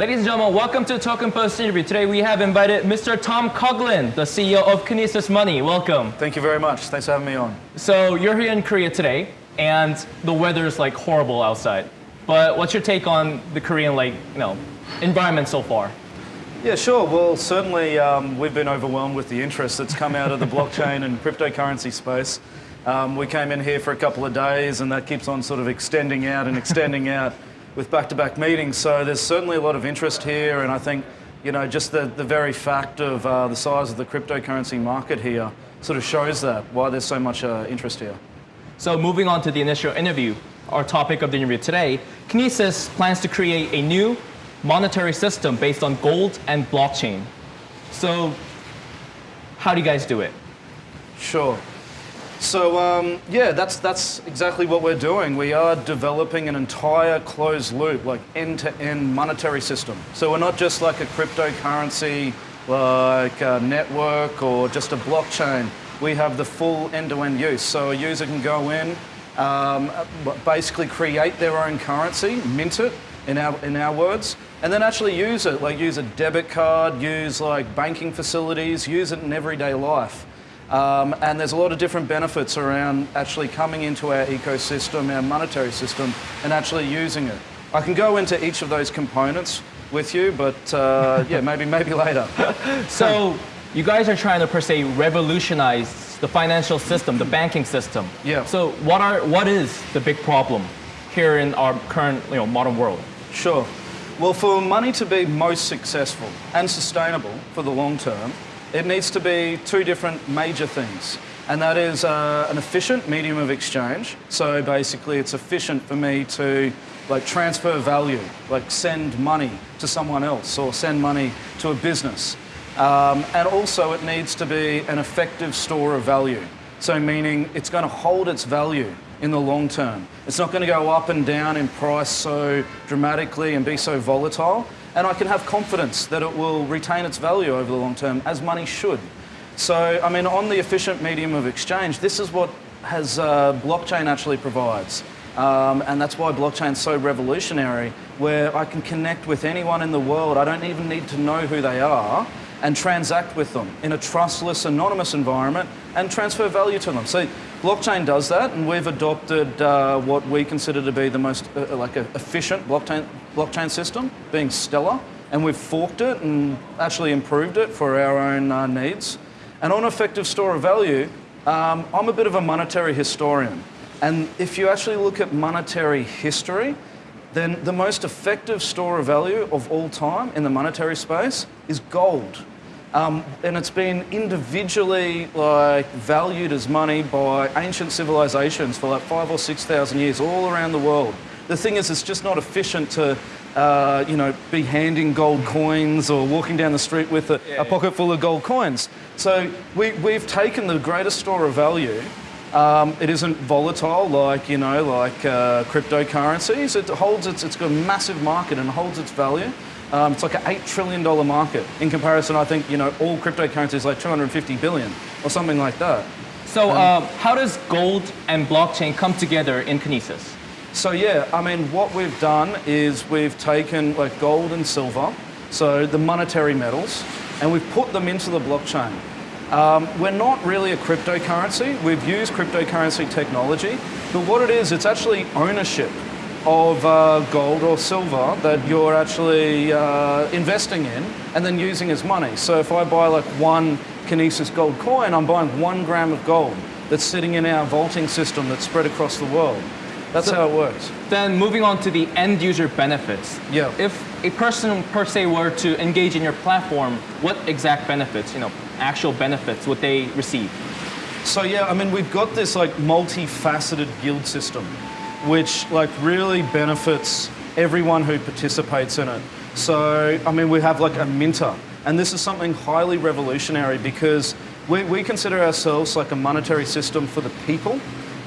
Ladies and gentlemen, welcome to Token Post interview. Today we have invited Mr. Tom Coughlan, the CEO of Kinesis Money. Welcome. Thank you very much. Thanks for having me on. So you're here in Korea today, and the weather is like horrible outside. But what's your take on the Korean like you know environment so far? Yeah, sure. Well, certainly um, we've been overwhelmed with the interest that's come out of the blockchain and cryptocurrency space. Um, we came in here for a couple of days, and that keeps on sort of extending out and extending out with back-to-back meetings. So there's certainly a lot of interest here, and I think you know just the, the very fact of uh, the size of the cryptocurrency market here sort of shows that why there's so much uh, interest here. So moving on to the initial interview, our topic of the interview today, Kinesis plans to create a new monetary system based on gold and blockchain. So how do you guys do it? Sure. So um, yeah, that's that's exactly what we're doing. We are developing an entire closed loop, like end-to-end monetary system. So we're not just like a cryptocurrency, like a network or just a blockchain. We have the full end-to-end use. So a user can go in, um, basically create their own currency, mint it in our in our words, and then actually use it. Like use a debit card, use like banking facilities, use it in everyday life. Um, and there's a lot of different benefits around actually coming into our ecosystem, our monetary system, and actually using it. I can go into each of those components with you, but uh, yeah, maybe maybe later. So you guys are trying to per se revolutionize the financial system, the banking system. Yeah. So what are what is the big problem here in our current you know modern world? Sure. Well, for money to be most successful and sustainable for the long term, it needs to be two different major things. And that is uh, an efficient medium of exchange. So basically, it's efficient for me to like transfer value, like send money to someone else or send money to a business. Um, and also, it needs to be an effective store of value. So, meaning it's going to hold its value in the long term. It's not going to go up and down in price so dramatically and be so volatile and I can have confidence that it will retain its value over the long term, as money should. So, I mean, on the efficient medium of exchange, this is what has uh, blockchain actually provides. Um, and that's why blockchain is so revolutionary, where I can connect with anyone in the world. I don't even need to know who they are and transact with them in a trustless, anonymous environment and transfer value to them. So blockchain does that, and we've adopted uh, what we consider to be the most uh, like a efficient blockchain blockchain system, being Stellar, and we've forked it and actually improved it for our own uh, needs. And on effective store of value, um, I'm a bit of a monetary historian. And if you actually look at monetary history, then the most effective store of value of all time in the monetary space is gold. Um, and it's been individually like valued as money by ancient civilizations for like five or six thousand years all around the world. The thing is, it's just not efficient to, uh, you know, be handing gold coins or walking down the street with a, yeah, a pocket full of gold coins. So we, we've taken the greatest store of value. Um, it isn't volatile like, you know, like uh, cryptocurrencies. It holds its, it's got a massive market and holds its value. Um, it's like an $8 trillion market. In comparison, I think, you know, all cryptocurrencies like 250 billion or something like that. So um, uh, how does gold and blockchain come together in Kinesis? So yeah, I mean, what we've done is we've taken like gold and silver, so the monetary metals, and we've put them into the blockchain. Um, we're not really a cryptocurrency. We've used cryptocurrency technology, but what it is, it's actually ownership of uh, gold or silver that you're actually uh, investing in and then using as money. So if I buy like one Kinesis gold coin, I'm buying one gram of gold that's sitting in our vaulting system that's spread across the world. That's so how it works. Then moving on to the end user benefits. Yeah. If a person per se were to engage in your platform, what exact benefits, you know, actual benefits would they receive? So yeah, I mean, we've got this like multifaceted guild system, which like really benefits everyone who participates in it. So, I mean, we have like a minter, and this is something highly revolutionary because we, we consider ourselves like a monetary system for the people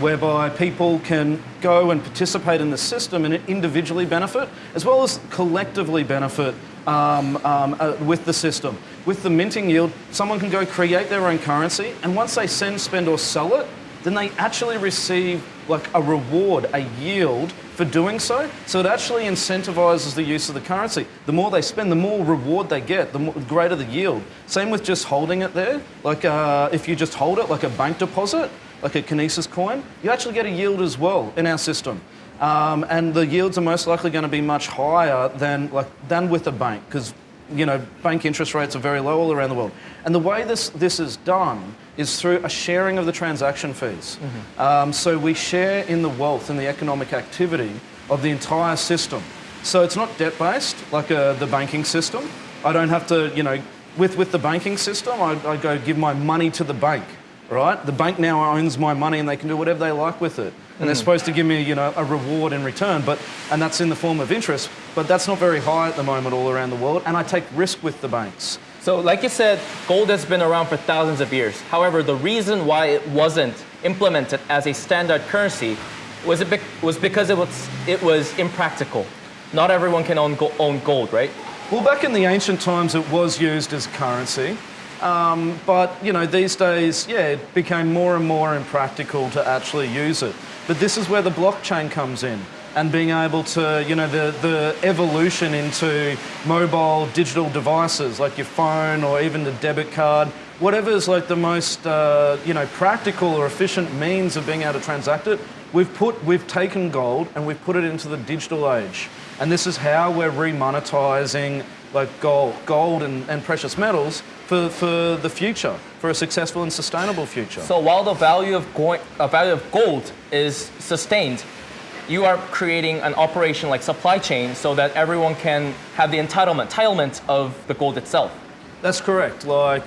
whereby people can go and participate in the system and individually benefit, as well as collectively benefit um, um, uh, with the system. With the minting yield, someone can go create their own currency, and once they send, spend, or sell it, then they actually receive like a reward, a yield for doing so. So it actually incentivizes the use of the currency. The more they spend, the more reward they get, the more, greater the yield. Same with just holding it there. Like uh, if you just hold it like a bank deposit, like a Kinesis coin, you actually get a yield as well in our system. Um, and the yields are most likely going to be much higher than like than with a bank because you know bank interest rates are very low all around the world. And the way this this is done is through a sharing of the transaction fees. Um, so we share in the wealth and the economic activity of the entire system. So it's not debt based like uh, the banking system. I don't have to you know with with the banking system I, I go give my money to the bank right? The bank now owns my money and they can do whatever they like with it. And they're hmm. supposed to give me, you know, a reward in return, but and that's in the form of interest, but that's not very high at the moment all around the world, and I take risk with the banks. So, like you said, gold has been around for thousands of years. However, the reason why it wasn't implemented as a standard currency was, it bec- was because it was, it was impractical. Not everyone can own, go- own gold, right? Well, back in the ancient times, it was used as currency. Um, but you know, these days, yeah, it became more and more impractical to actually use it. But this is where the blockchain comes in, and being able to, you know, the, the evolution into mobile digital devices like your phone or even the debit card, whatever is like the most, uh, you know, practical or efficient means of being able to transact it. We've put, we've taken gold and we've put it into the digital age, and this is how we're remonetizing like gold, gold and, and precious metals for, for the future, for a successful and sustainable future. So while the value of, go- uh, value of gold is sustained, you are creating an operation like supply chain so that everyone can have the entitlement, entitlement of the gold itself. That's correct. Like,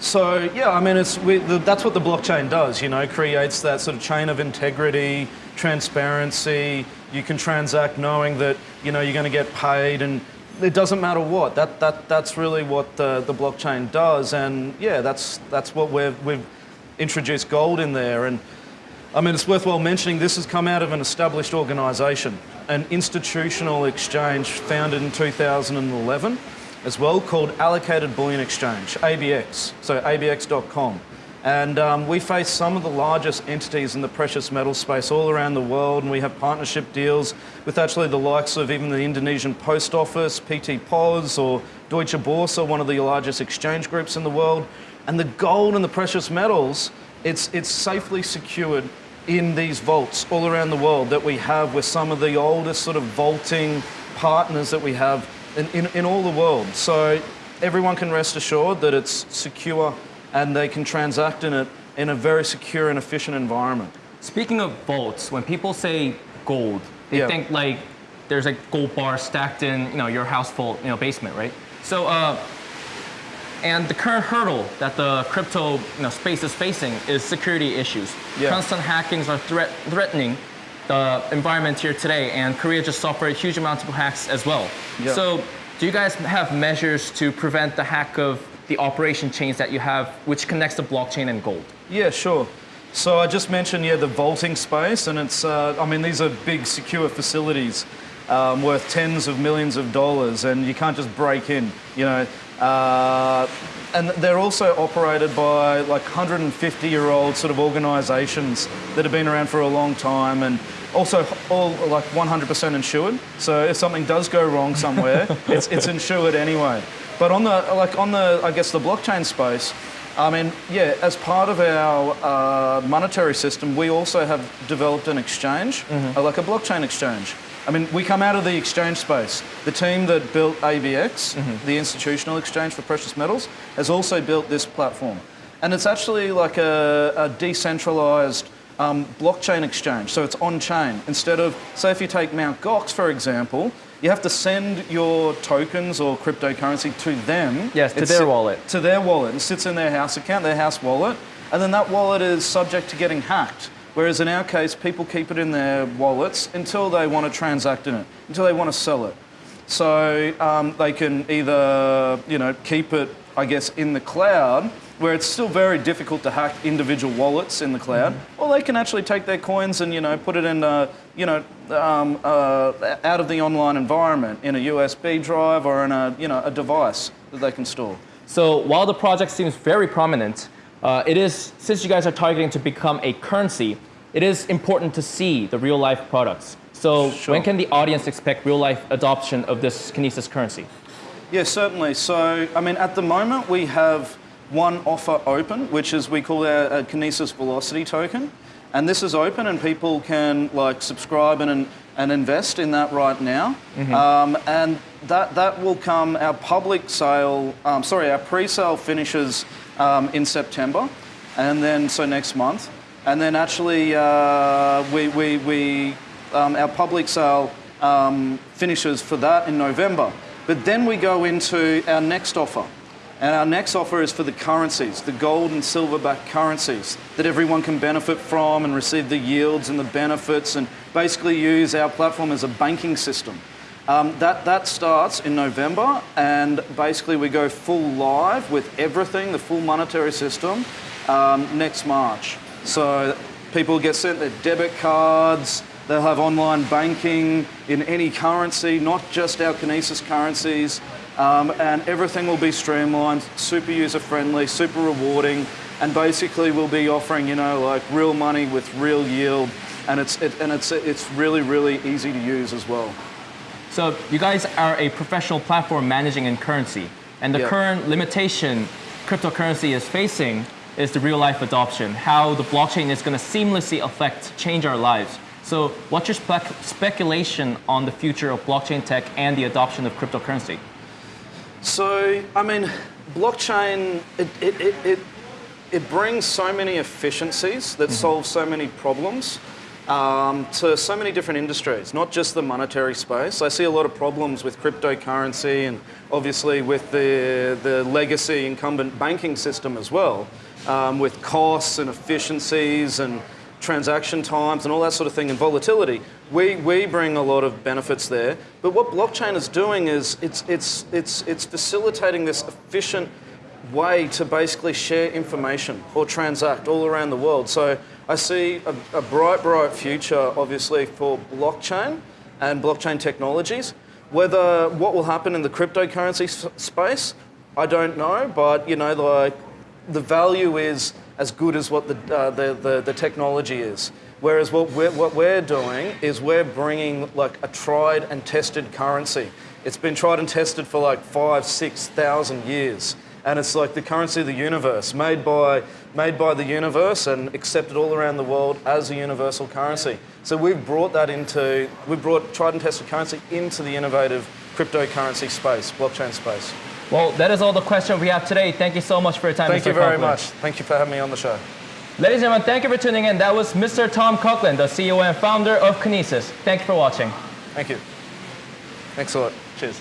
so yeah, I mean, it's we, the, that's what the blockchain does. You know, creates that sort of chain of integrity, transparency. You can transact knowing that you know you're going to get paid, and it doesn't matter what. That that that's really what the, the blockchain does. And yeah, that's that's what we've we've introduced gold in there. And I mean, it's worthwhile mentioning this has come out of an established organisation, an institutional exchange founded in 2011 as well called Allocated Bullion Exchange, ABX, so abx.com. And um, we face some of the largest entities in the precious metal space all around the world, and we have partnership deals with actually the likes of even the Indonesian Post Office, PT POS, or Deutsche Börse, one of the largest exchange groups in the world. And the gold and the precious metals, it's, it's safely secured in these vaults all around the world that we have with some of the oldest sort of vaulting partners that we have in, in, in all the world. So everyone can rest assured that it's secure and they can transact in it in a very secure and efficient environment. Speaking of vaults, when people say gold, they Yeah. think like there's a gold bar stacked in you know your house vault, you know basement, right? So, uh, and the current hurdle that the crypto you know, space is facing is security issues. Yeah. Constant hackings are threat- threatening the environment here today, and Korea just suffered a huge amounts of hacks as well. Yeah. So, do you guys have measures to prevent the hack of the operation chains that you have, which connects the blockchain and gold? Yeah, sure. So I just mentioned, yeah, the vaulting space, and it's, uh, I mean, these are big, secure facilities um, worth tens of millions of dollars, and you can't just break in, you know. Uh, and they're also operated by like 150 year old sort of organisations that have been around for a long time, and also all like 100% insured. So if something does go wrong somewhere, it's, it's insured anyway. But on the like on the I guess the blockchain space, I mean, yeah, as part of our uh, monetary system, we also have developed an exchange, uh, like a blockchain exchange. I mean, we come out of the exchange space. The team that built ABX, the institutional exchange for precious metals, has also built this platform. And it's actually like a, a decentralized um, blockchain exchange, so it's on chain. Instead of, say, if you take Mt. Gox, for example, you have to send your tokens or cryptocurrency to them. Yes, to It their wallet. To their wallet. It sits in their house account, their house wallet, and then that wallet is subject to getting hacked. Whereas in our case, people keep it in their wallets until they want to transact in it, until they want to sell it. So um, they can either, you know, keep it, I guess, in the cloud, where it's still very difficult to hack individual wallets in the cloud, or they can actually take their coins and, you know, put it in, a, you know, um, uh, out of the online environment in a USB drive or in a, you know, a device that they can store. So while the project seems very prominent, uh, it is since you guys are targeting to become a currency, it is important to see the real life products. So Sure. when can the audience expect real life adoption of this Kinesis currency? Yeah, certainly. So, I mean, at the moment we have one offer open, which is we call our, our Kinesis Velocity token, and this is open, and people can like subscribe and and invest in that right now. Um, and that that will come. Our public sale, um, sorry, our pre-sale finishes um, in September, and then so next month, and then actually uh, we we we um, our public sale um, finishes for that in November. But then we go into our next offer. And our next offer is for the currencies, the gold and silver backed currencies that everyone can benefit from and receive the yields and the benefits and basically use our platform as a banking system. Um, that, that starts in November and basically we go full live with everything, the full monetary system, um, next March. So people get sent their debit cards, they'll have online banking in any currency, not just our Kinesis currencies, um, and everything will be streamlined, super user friendly, super rewarding, and basically we'll be offering, you know, like real money with real yield, and it's, it, and it's, it's really, really easy to use as well. So you guys are a professional platform managing in currency, and the Yeah. current limitation cryptocurrency is facing is the real life adoption, how the blockchain is going to seamlessly affect, change our lives. So what's your spec- speculation on the future of blockchain tech and the adoption of cryptocurrency? So, I mean, blockchain, it, it, it, it, it brings so many efficiencies that solve so many problems um, to so many different industries, not just the monetary space. I see a lot of problems with cryptocurrency and obviously with the, the legacy incumbent banking system as well, um, with costs and efficiencies and transaction times and all that sort of thing and volatility. We, we bring a lot of benefits there. But what blockchain is doing is it's, it's, it's, it's facilitating this efficient way to basically share information or transact all around the world. So I see a, a bright, bright future, obviously, for blockchain and blockchain technologies. Whether what will happen in the cryptocurrency space, I don't know, but you know, like the value is as good as what the, uh, the, the, the technology is. Whereas what we're, what we're doing is we're bringing like a tried and tested currency. It's been tried and tested for like five, six thousand years. And it's like the currency of the universe, made by, made by the universe and accepted all around the world as a universal currency. So we've brought that into, we've brought tried and tested currency into the innovative cryptocurrency space, blockchain space. Well, that is all the questions we have today. Thank you so much for your time, Thank Mr. you very Coughlan. much. Thank you for having me on the show. Ladies and gentlemen, thank you for tuning in. That was Mr. Tom Coughlan, the CEO and founder of Kinesis. Thank you for watching. Thank you. Thanks a lot. Cheers.